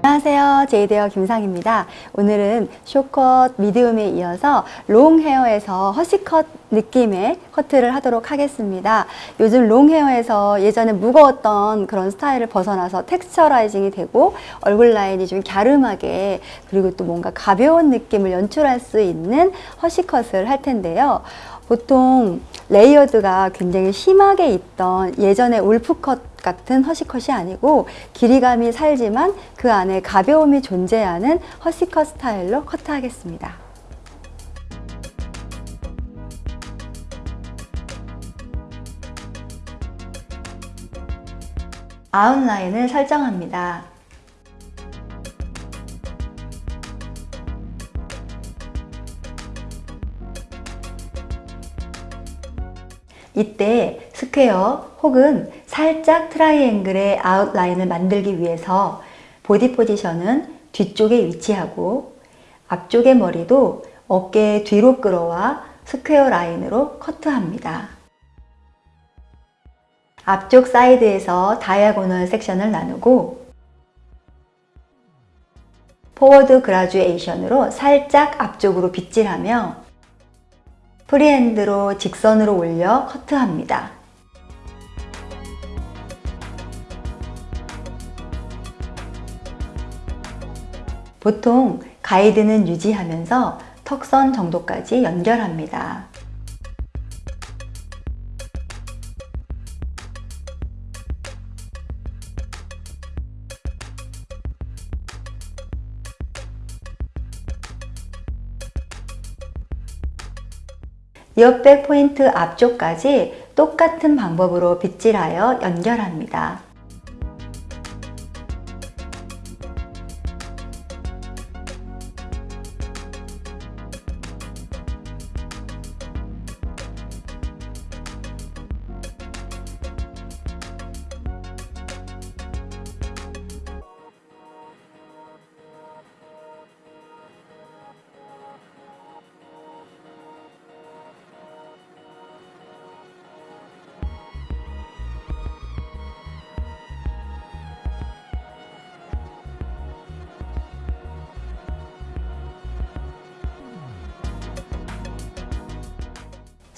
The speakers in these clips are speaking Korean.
안녕하세요. 제이데어 김상입니다. 오늘은 short cut medium에 이어서 long hair에서 hush cut 느낌의 커트를 하도록 하겠습니다. 요즘 long hair에서 예전에 무거웠던 그런 스타일을 벗어나서 texturizing이 되고 얼굴 라인이 좀 갸름하게 그리고 또 뭔가 가벼운 느낌을 연출할 수 있는 hush cut을 할 텐데요. 보통 layered가 굉장히 심하게 있던 예전의 wolf cut 같은 hush cut이 아니고 길이감이 살지만 그 안에 가벼움이 존재하는 허시컷 스타일로 커트하겠습니다. 아웃라인을 설정합니다. 이때 square 혹은 살짝 triangle의 아웃라인을 만들기 위해서 body position은 뒤쪽에 위치하고 앞쪽의 머리도 어깨 뒤로 끌어와 square 라인으로 커트합니다. 앞쪽 사이드에서 diagonal section을 나누고 forward graduation으로 살짝 앞쪽으로 빗질하며 프리핸드로 직선으로 올려 커트합니다. 보통 가이드는 유지하면서 턱선 정도까지 연결합니다. 이어백 포인트 앞쪽까지 똑같은 방법으로 빗질하여 연결합니다.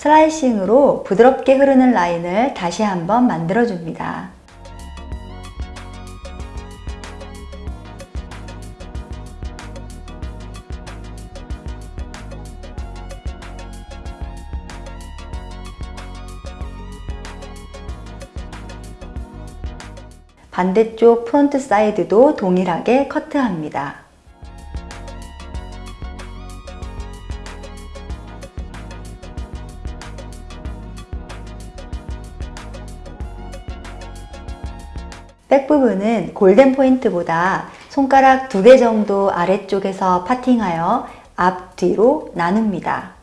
slicing으로 부드럽게 흐르는 라인을 다시 한번 만들어줍니다. 반대쪽 front side도 동일하게 커트합니다. 백 부분은 골든 포인트보다 손가락 두 개 정도 아래쪽에서 파팅하여 앞, 뒤로 나눕니다.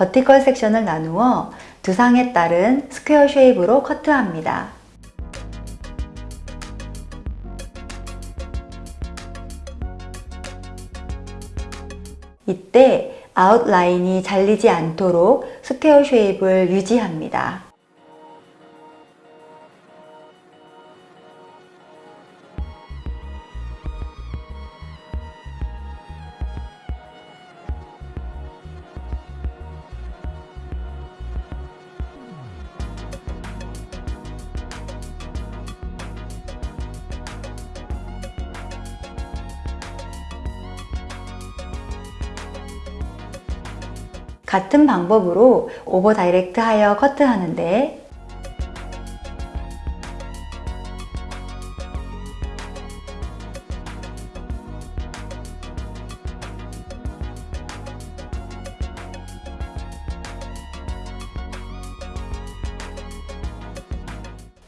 vertical section을 나누어 두상에 따른 square shape으로 커트합니다. 이때 아웃라인이 잘리지 않도록 square shape을 유지합니다. 같은 방법으로 오버 다이렉트 하여 커트하는데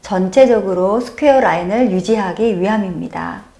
전체적으로 스퀘어 라인을 유지하기 위함입니다.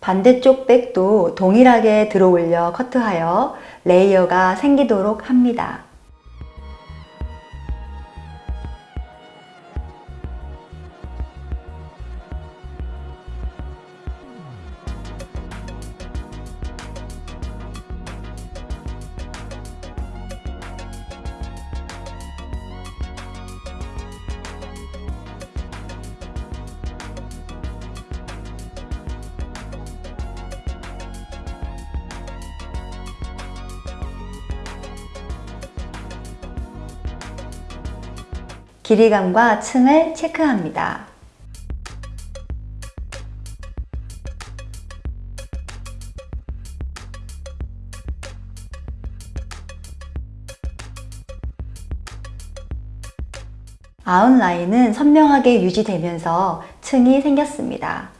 반대쪽 백도 동일하게 들어 올려 커트하여 레이어가 생기도록 합니다. 길이감과 층을 체크합니다. 아웃라인은 선명하게 유지되면서 층이 생겼습니다.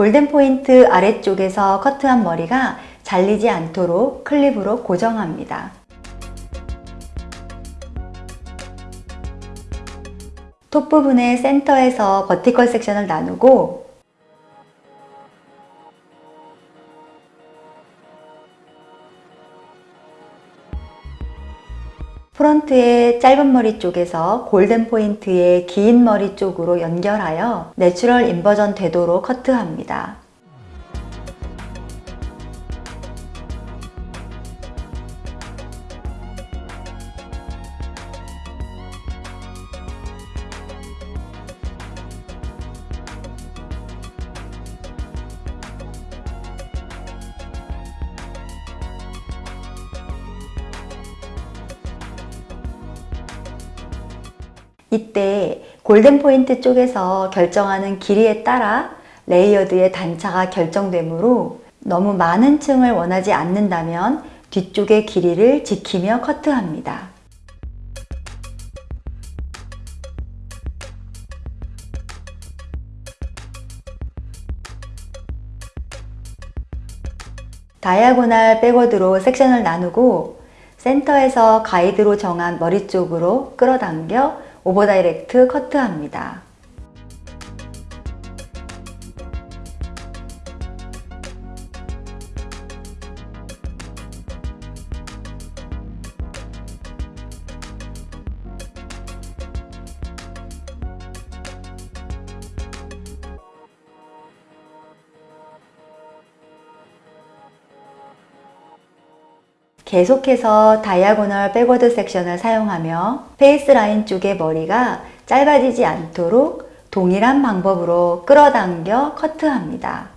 golden point 아래쪽에서 커트한 머리가 잘리지 않도록 클립으로 고정합니다. 톱 부분의 센터에서 vertical section을 나누고 front의 짧은 머리 쪽에서 golden point의 긴 머리 쪽으로 연결하여 natural inversion 되도록 커트합니다. 이때 golden point 쪽에서 결정하는 길이에 따라 layered의 단차가 결정되므로 너무 많은 층을 원하지 않는다면 뒤쪽의 길이를 지키며 커트합니다. diagonal backward로 section을 나누고 센터에서 가이드로 정한 머리 쪽으로 끌어당겨 오버 다이렉트 커트합니다. 계속해서 diagonal backward section을 사용하며 face line 쪽의 머리가 짧아지지 않도록 동일한 방법으로 끌어당겨 커트합니다.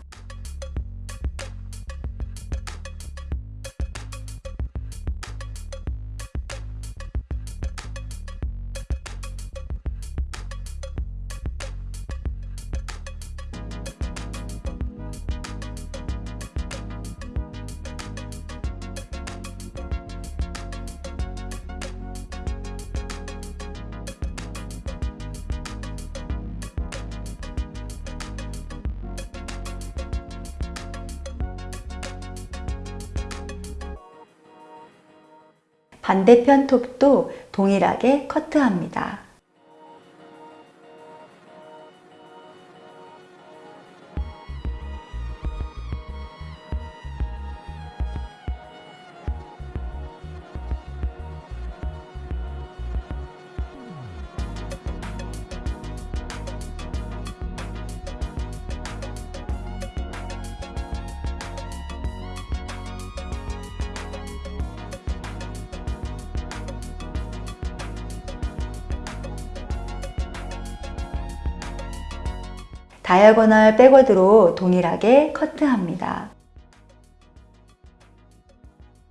반대편 톱도 동일하게 커트합니다. diagonal backward로 동일하게 커트합니다.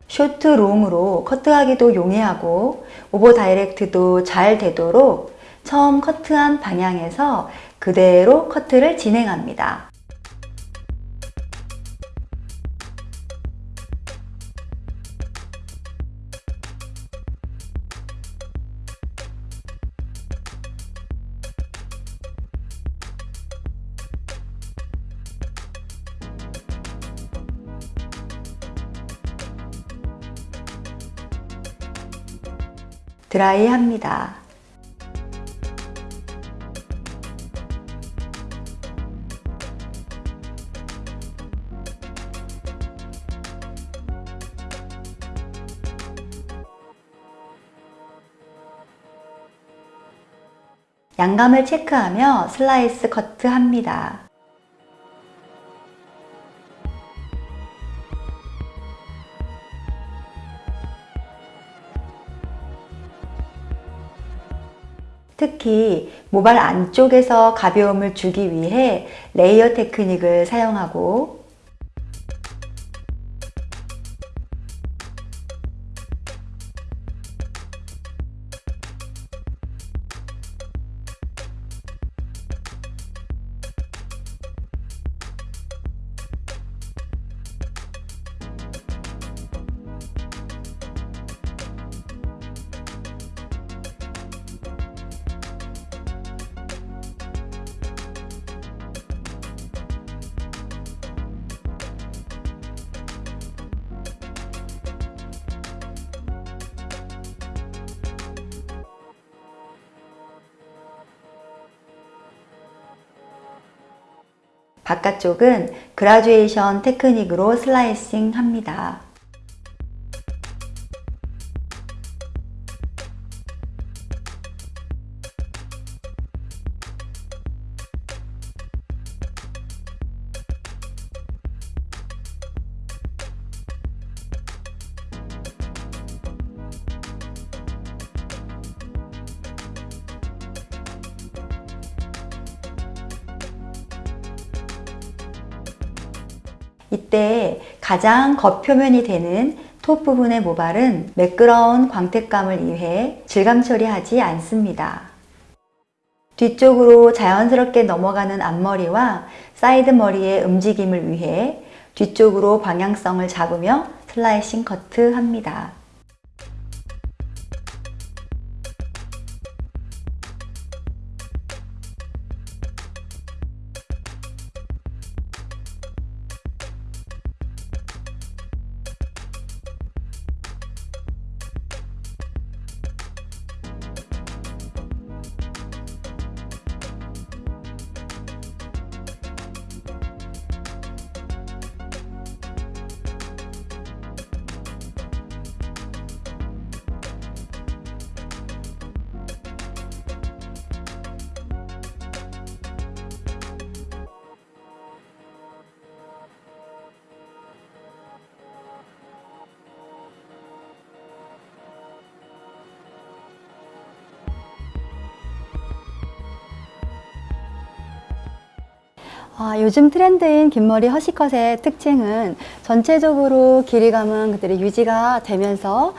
short long으로 커트하기도 용이하고 over direct도 잘 되도록 처음 커트한 방향에서 그대로 커트를 진행합니다. 드라이합니다. 양감을 체크하며 슬라이스 커트합니다. 특히 모발 안쪽에서 가벼움을 주기 위해 레이어 테크닉을 사용하고 바깥쪽은 그라듀에이션 테크닉으로 슬라이싱 합니다. 이때 가장 겉표면이 되는 톱 부분의 모발은 매끄러운 광택감을 위해 질감 처리하지 않습니다. 뒤쪽으로 자연스럽게 넘어가는 앞머리와 사이드 머리의 움직임을 위해 뒤쪽으로 방향성을 잡으며 slicing 커트 합니다. 아, 요즘 트렌드인 긴머리 hush cut의 특징은 전체적으로 길이감은 그대로 유지가 되면서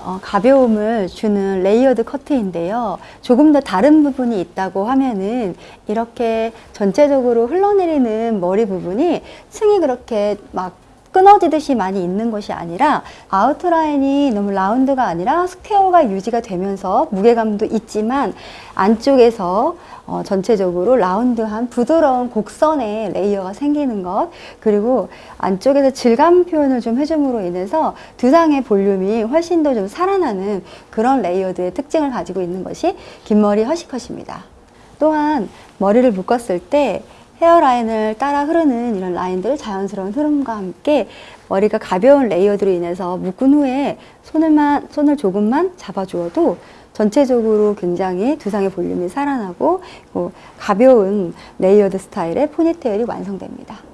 어, 가벼움을 주는 layered 커트인데요. 조금 더 다른 부분이 있다고 하면은 이렇게 전체적으로 흘러내리는 머리 부분이 층이 그렇게 막 끊어지듯이 많이 있는 것이 아니라 아우트라인이 너무 round가 아니라 스퀘어가 유지가 되면서 무게감도 있지만 안쪽에서 어, 전체적으로 round한 부드러운 곡선의 layer가 생기는 것 그리고 안쪽에서 질감 표현을 좀 해줌으로 인해서 두상의 볼륨이 훨씬 더 좀 살아나는 그런 layered의 특징을 가지고 있는 것이 긴 머리 hush cut입니다. 또한 머리를 묶었을 때 hairline을 따라 흐르는 이런 라인들 자연스러운 흐름과 함께 머리가 가벼운 layered로 인해서 묶은 후에 손을만, 손을 조금만 잡아주어도 전체적으로 굉장히 두상의 볼륨이 살아나고 가벼운 레이어드 스타일의 포니테일이 완성됩니다.